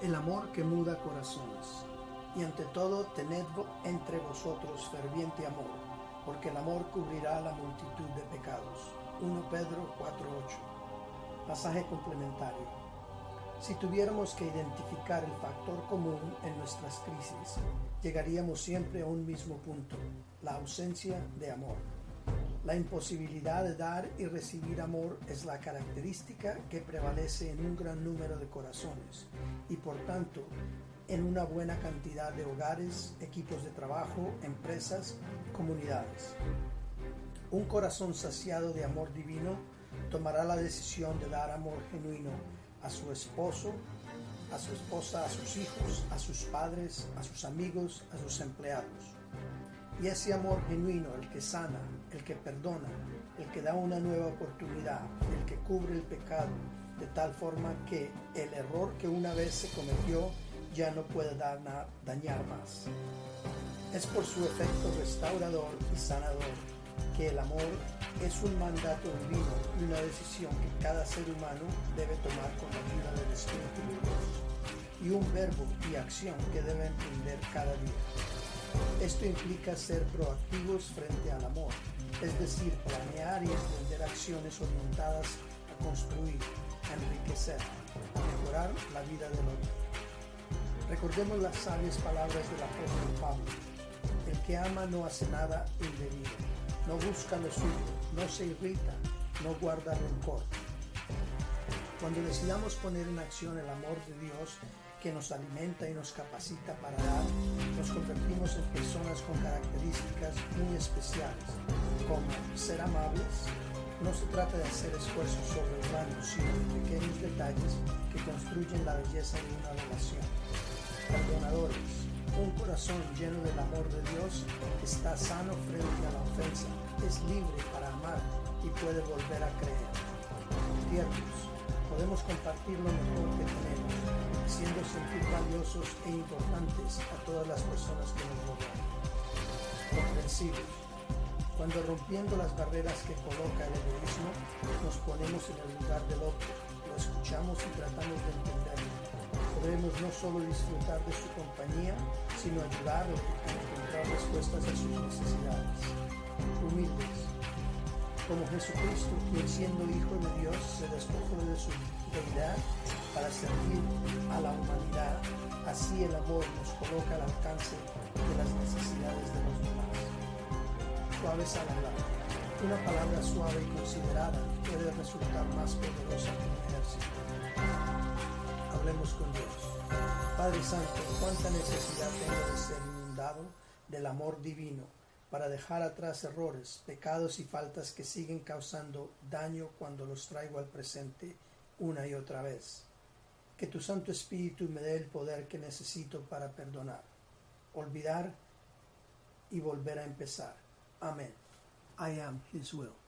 el amor que muda corazones. Y ante todo, tened entre vosotros ferviente amor, porque el amor cubrirá la multitud de pecados. 1 Pedro 4.8. Pasaje complementario. Si tuviéramos que identificar el factor común en nuestras crisis, llegaríamos siempre a un mismo punto, la ausencia de amor. La imposibilidad de dar y recibir amor es la característica que prevalece en un gran número de corazones y por tanto en una buena cantidad de hogares, equipos de trabajo, empresas, comunidades. Un corazón saciado de amor divino tomará la decisión de dar amor genuino a su esposo, a su esposa, a sus hijos, a sus padres, a sus amigos, a sus empleados. Y ese amor genuino, el que sana, el que perdona, el que da una nueva oportunidad, el que cubre el pecado, de tal forma que el error que una vez se cometió ya no puede dañar más. Es por su efecto restaurador y sanador que el amor es un mandato divino y una decisión que cada ser humano debe tomar con la ayuda del Espíritu de y un verbo y acción que debe emprender cada día. Esto implica ser proactivos frente al amor, es decir, planear y emprender acciones orientadas a construir, a enriquecer, a mejorar la vida del otro. Recordemos las sabias palabras del apóstol Pablo. El que ama no hace nada indebido, no busca lo suyo, no se irrita, no guarda rencor. Cuando decidamos poner en acción el amor de Dios que nos alimenta y nos capacita para dar, nos con características muy especiales, como ser amables. No se trata de hacer esfuerzos sobrehumanos, sino de pequeños detalles que construyen la belleza de una relación. Perdonadores. Un corazón lleno del amor de Dios está sano frente a la ofensa, es libre para amar y puede volver a creer. Tiernos. Podemos compartir lo mejor que tenemos, haciendo sentir valiosos e importantes a todas las personas que nos rodean. Cuando rompiendo las barreras que coloca el egoísmo, nos ponemos en el lugar del otro, lo escuchamos y tratamos de entenderlo. Podremos no solo disfrutar de su compañía, sino ayudarlo a encontrar respuestas a sus necesidades. Humildes. Como Jesucristo, quien siendo Hijo de Dios se despojó de su deidad para servir a la humanidad, así el amor nos coloca al alcance de las necesidades de los demás. Suaves al. Una palabra suave y considerada puede resultar más poderosa que un ejército. Hablemos con Dios. Padre Santo, cuánta necesidad tengo de ser inundado del amor divino para dejar atrás errores, pecados y faltas que siguen causando daño cuando los traigo al presente una y otra vez. Que tu Santo Espíritu me dé el poder que necesito para perdonar, olvidar y volver a empezar. Amén. I am His will.